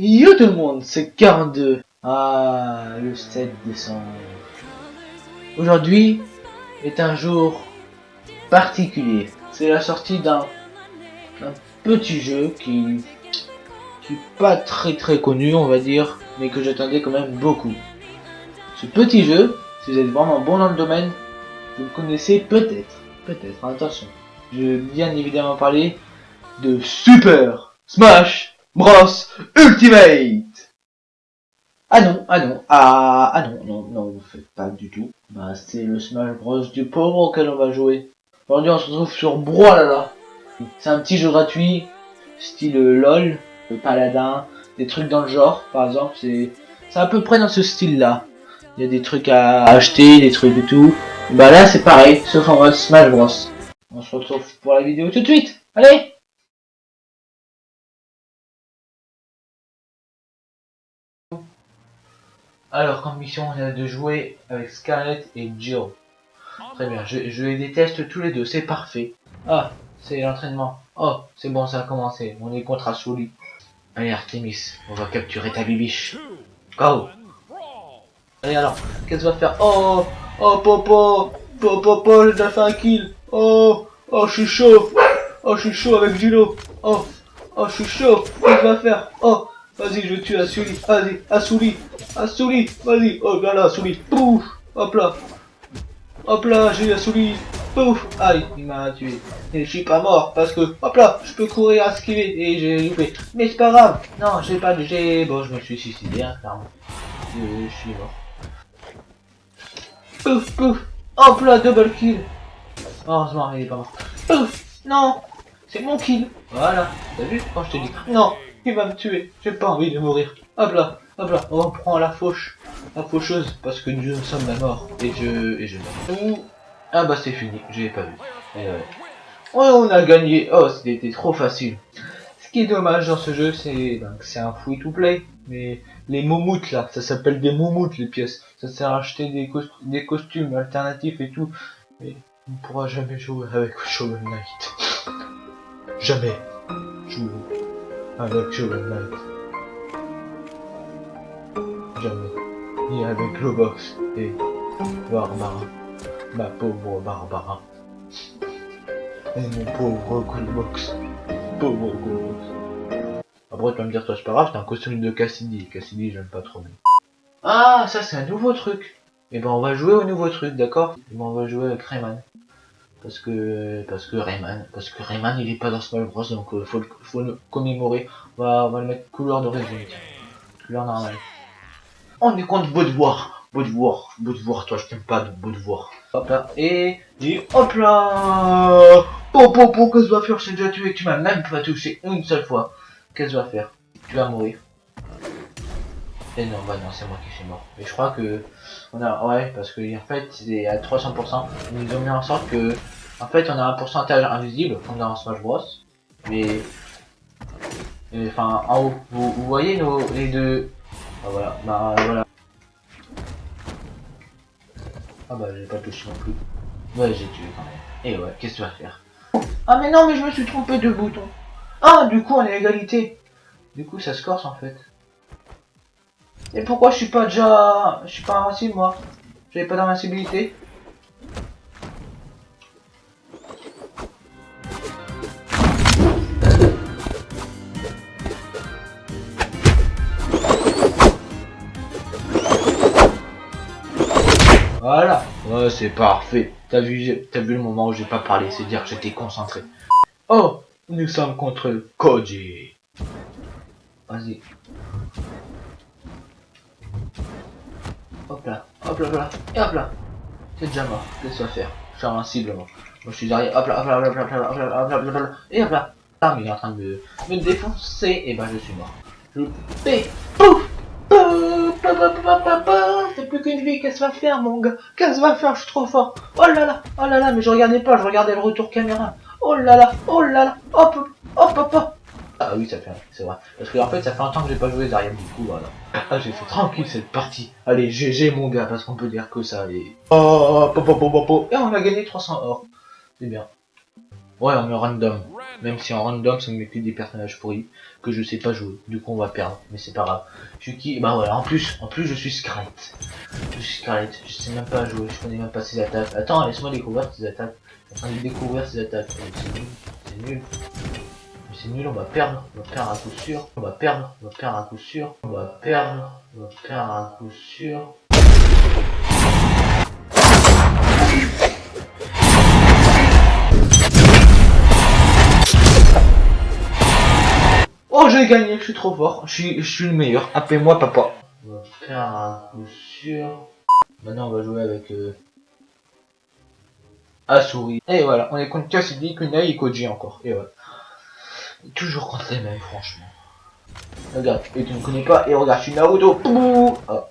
Yo tout le monde, c'est 42. Ah, le 7 décembre. Aujourd'hui est un jour particulier. C'est la sortie d'un petit jeu qui qui est pas très très connu, on va dire, mais que j'attendais quand même beaucoup. Ce petit jeu, si vous êtes vraiment bon dans le domaine, vous le connaissez peut-être. Peut-être, attention. Je vais bien évidemment parler de Super Smash Bros Ultimate Ah non, ah non, ah, ah non, non, non, vous faites pas du tout. Bah, c'est le Smash Bros du pauvre auquel on va jouer. Aujourd'hui, on se retrouve sur Brawlhalla. C'est un petit jeu gratuit, style LOL, le paladin, des trucs dans le genre, par exemple, c'est à peu près dans ce style-là. Il y a des trucs à acheter, des trucs et tout. Bah là, c'est pareil, sauf en mode Smash Bros. On se retrouve pour la vidéo tout de suite. Allez Alors, comme mission, on a de jouer avec Scarlett et Jill. Très bien, je, je les déteste tous les deux, c'est parfait. Ah, c'est l'entraînement. Oh, c'est bon, ça a commencé. On est contre Asuli. Allez, Artemis, on va capturer ta bibiche. Go Allez alors, qu'est-ce qu'on va faire? Oh Oh, Popo Popo, Popo, j'ai fait un kill Oh Oh, je suis chaud Oh, je suis chaud avec Gilo Oh Oh, je suis chaud Qu'est-ce qu'on va faire? Oh Vas-y, je tue Asuli. Vas-y, Asuli. Asuli. Vas-y. Oh là là, Asuli. Pouf. Hop là. Hop là, j'ai Asuli. Pouf. Aïe, il m'a tué. Et je suis pas mort parce que, hop là, je peux courir à esquiver et j'ai loupé. Mais c'est pas grave. Non, j'ai pas j'ai. Bon, je me suis suicidé, hein, clairement. Je, suis mort. Pouf, pouf. Hop là, double kill. Heureusement, il est pas mort. Pouf. Non. C'est mon kill. Voilà. T'as vu? Quand je te dis Non. Il va me tuer, j'ai pas envie de mourir. Hop là, hop là, on prend la fauche, la faucheuse, parce que nous sommes la mort. Et je, et je meurs. Ah bah c'est fini, je l'ai pas vu. Et ouais. on a gagné. Oh, c'était trop facile. Ce qui est dommage dans ce jeu, c'est c'est un free to play. Mais les moumoutes là, ça s'appelle des moumoutes les pièces. Ça sert à acheter des, cost des costumes alternatifs et tout. Mais on ne pourra jamais jouer avec Shovel Knight. jamais. Avec Shovel Knight. Jamais. Ni avec Globox et Barbara. Ma pauvre Barbara. Et mon pauvre Globox. Pauvre Globox. Après, tu vas me dire, toi, c'est pas grave, c'est un costume de Cassidy. Cassidy, j'aime pas trop. Ah, ça, c'est un nouveau truc. Et ben, on va jouer au nouveau truc, d'accord? Et ben, on va jouer avec Rayman. Parce que, parce que Rayman, parce que Rayman il est pas dans Smash Bros donc euh, faut, le, faut le commémorer. On va, on va le mettre couleur de résumé. Couleur normale. On est contre beau devoir. Beau devoir, beau devoir, toi je t'aime pas de beau devoir. Hop là, et hop là Po po po, qu'est-ce que tu vas faire? Je t'ai déjà tué, tu m'as même pas touché une seule fois. Qu'est-ce que tu vas faire? Tu vas mourir. Et non, bah non, c'est moi qui suis mort. Mais je crois que on a, ouais, parce que en fait, c'est à 300%. Ils ont mis en sorte que, en fait, on a un pourcentage invisible, comme dans Smash Bros. Mais, enfin, en haut, vous, voyez nos les deux? Ah voilà, bah voilà. Ah bah j'ai pas touché non plus. Ouais, j'ai tué quand même. Et ouais, qu'est-ce que tu vas faire? Ah mais non, mais je me suis trompé de bouton. Ah, du coup, on est à égalité. Du coup, ça se corse en fait. Et pourquoi je suis pas déjà... Je suis pas invincible moi? J'avais pas d'invincibilité Voilà. Ouais c'est parfait. T'as vu, vu le moment où j'ai pas parlé, c'est dire que j'étais concentré. Oh Nous sommes contre Koji Vas-y Hop là, hop là, hop là, et hop là. C'est déjà mort. Va faire Je suis invincible, moi. Moi, je suis derrière. Hop là, hop là, hop là, hop là, hop là, hop là, hop là, et hop là. Ah, mais il est en train de me, défoncer. Et ben, je suis mort. Je fais. Pouf C'est plus qu'une vie. Qu'est-ce que va faire, mon gars Qu'est-ce que va faire Je suis trop fort. Oh là là, oh là là, mais je regardais pas. Je regardais le retour caméra. Oh là là, oh là là. Hop, hop, hop, hop. Ah oui, ça fait, c'est vrai. Parce que en fait, ça fait un temps que j'ai pas joué derrière du coup, voilà. Ah, j'ai fait tranquille cette partie. Allez, GG mon gars, parce qu'on peut dire que ça, allez. Oh, po. Et on a gagné 300 or. C'est bien. Ouais, on met random. Même si en random, ça me met que des personnages pourris que je sais pas jouer. Du coup, on va perdre. Mais c'est pas grave. Je suis qui? Bah voilà, en plus, en plus, je suis Scarlet. Je suis Scarlet. Je sais même pas jouer. Je connais même pas ses attaques. Attends, laisse-moi découvrir ses attaques. Je suis en train de découvrir ses attaques. C'est nul. C'est nul. C'est nul, on va perdre. On va perdre un coup sûr. On va perdre. On va perdre un coup sûr. On va perdre. On va perdre un coup sûr. Oh, j'ai gagné, je suis trop fort. Je suis, je suis le meilleur. Appelez-moi papa. On va faire un coup sûr. Maintenant, on va jouer avec euh, Asuri. Et voilà, on est contre Cassidy, Kunai et Koji encore. Et voilà. Toujours contre les mêmes, franchement. Regarde, et tu ne connais pas. Et regarde, je suis Naruto. Pouh ah.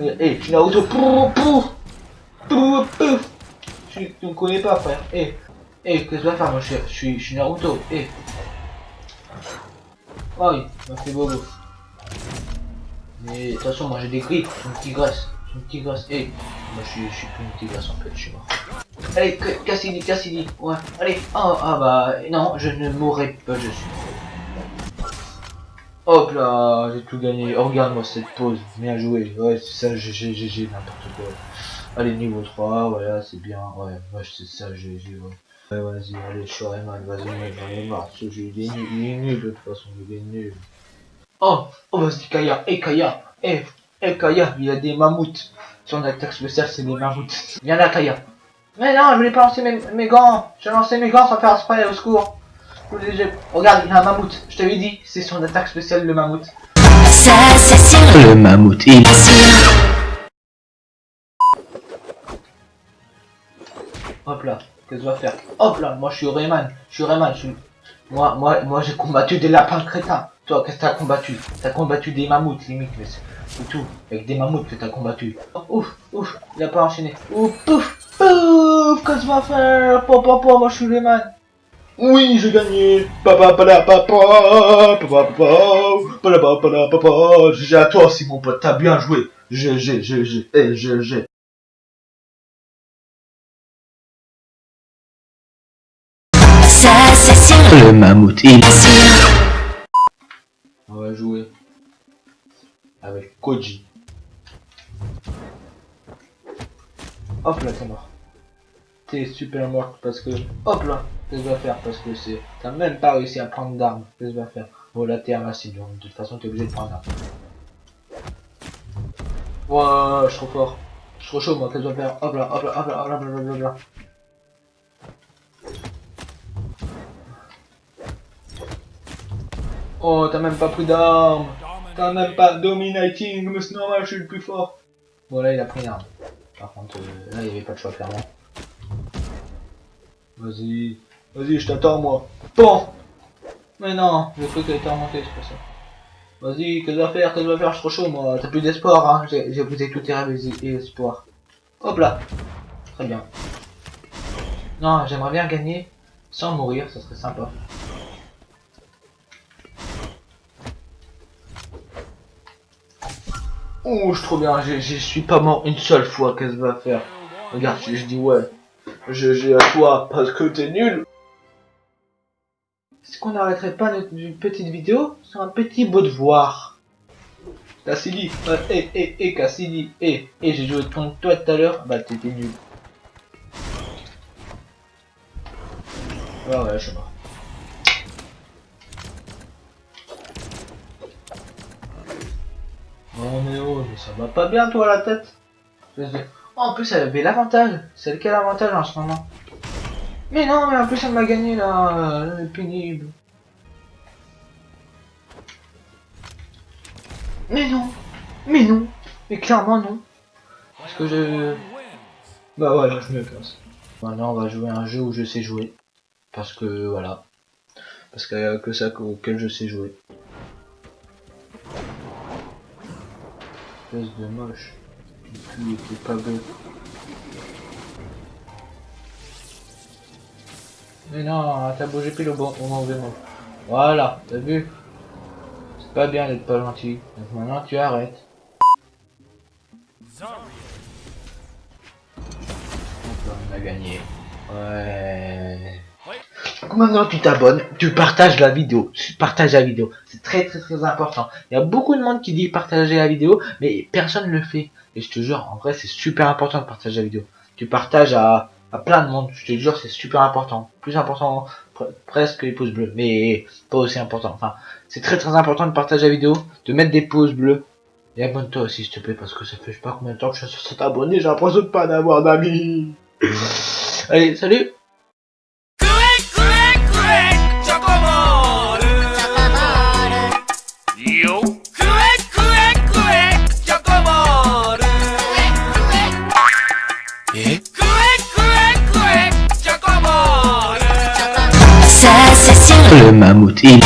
Et je suis Naruto. Pouh Pouh Pouh Tu ne connais pas, frère. Et, et qu'est-ce que tu vas faire, mon cher? Je suis, je suis Naruto. Et. Oh oui, m'a fait bobo. Mais de toute façon, moi j'ai des griffes, je suis une tigresse. Je suis une tigresse. Et moi je suis, je suis plus une tigresse en fait, je suis mort. Allez, Ca- Cassidy, Cassidy. Ouais, allez. Oh, ah bah, non, je ne mourrai pas, je suis. Hop là, j'ai tout gagné. Oh, regarde-moi cette pause. Bien joué. Ouais, c'est ça, GG, n'importe quoi. Allez, niveau 3, voilà, c'est bien. Ouais, ouais, c'est ça, GG, ouais. Ouais, vas-y, allez, je suis Rayman, vas-y, mec, j'en ai marre. Ce jeu, il est nul, il est nul, de toute façon, il est nul. Oh, oh, vas-y, Kaya, eh, Kaya, eh, eh, Kaya, il y a des mammouths. Son attaque spéciale, c'est des mammouths. Viens là, Kaya. Mais non, je voulais pas lancer mes, mes gants. J'ai lancé mes gants sans faire spray, au secours. Je Regarde, il y a un mammouth. Je t'avais dit, c'est son attaque spéciale, le mammouth. Ça, c'est. Le mammouth, il... Hop là, qu'est-ce que je dois faire Hop là, moi je suis Rayman, je suis Rayman, je suis... Moi, moi, moi j'ai combattu des lapins crétins. Toi, qu'est-ce que t'as combattu? T'as combattu des mammouths, limite, mais c'est c'est tout. Avec des mammouths que t'as combattu. Oh, ouf, ouf, il a pas enchaîné. Ouf, pouf, pouf, qu'est-ce que tu vas faire Papa, papa, moi je suis Rayman. Oui, j'ai gagné. Papa, papa, papa, papa, papa, papa, papa, papa. J'ai à toi aussi, mon pote, t'as bien joué. J'ai, j'ai, j'ai, j'ai, eh, j'ai, j'ai. Ça, c'est sûr. Le mammouth, il... On va jouer avec Koji. Hop là. Super mort parce que. Hop là, qu'est-ce vas faire Parce que c'est. T'as même pas réussi à prendre d'armes. Qu'est-ce vas faire? Bon, là, t'es invincible. donc, De toute façon, t'es obligé de prendre d'armes. Ouah, je suis trop fort. Je suis trop chaud, moi. Qu'est-ce vas faire? Hop là, hop là, hop là, hop là. Oh, t'as même pas pris d'armes. T'as même pas dominating, mais c'est normal, je suis le plus fort. Bon, là, il a pris une arme. Par contre, euh, là, il y avait pas de choix, clairement. Vas-y. Vas-y, je t'attends, moi. Bon. Mais non, j'ai cru qu'elle était remontée, c'est pour ça. Vas-y, qu'est-ce que tu vas faire Qu'est-ce que tu vas faire Je suis trop chaud, moi. T'as plus d'espoir, hein. J'ai écouté tous tes et. Hop là. Très bien. Non, j'aimerais bien gagner sans mourir, ça serait sympa. Oh, je suis trop bien, je je suis pas mort une seule fois, qu'est-ce que va faire? Regarde, je, je dis ouais, j'ai à toi parce que t'es nul. Est-ce qu'on n'arrêterait pas notre petite vidéo sur un petit beau devoir Cassidy, euh, eh, eh, eh, Cassidy, eh, eh, j'ai joué contre toi tout à l'heure, bah t'étais nul. Ouais, ouais, je suis mort. Oh mais oh, mais ça va pas bien toi la tête. En plus elle avait l'avantage. C'est lequel avantage en ce moment? Mais non, mais en plus elle m'a gagné là. euh, pénible. Mais non. Mais non. Mais clairement non. Parce que je... Bah voilà, je me casse. Maintenant on va jouer un jeu où je sais jouer. Parce que voilà. Parce qu'il y a que ça auquel je sais jouer. espèce de moche. Le. Mais non, t'as bougé pile au bon moment. Voilà, t'as vu? C'est pas bien d'être pas gentil. Maintenant tu arrêtes. On a gagné. Ouais. Maintenant, tu t'abonnes, tu partages la vidéo. Tu partages la vidéo. C'est très très très important. Il y a beaucoup de monde qui dit partager la vidéo, mais personne ne le fait. Et je te jure, en vrai, c'est super important de partager la vidéo. Tu partages à, à plein de monde. Je te jure, c'est super important. Plus important pre- presque que les pouces bleus, mais pas aussi important. Enfin, c'est très très important de partager la vidéo, de mettre des pouces bleus. Et abonne-toi aussi, s'il te plaît, parce que ça fait je sais pas combien de temps que je suis sur cet abonné, j'ai l'impression de pas d'avoir d'amis. Allez, salut Le mammouth, il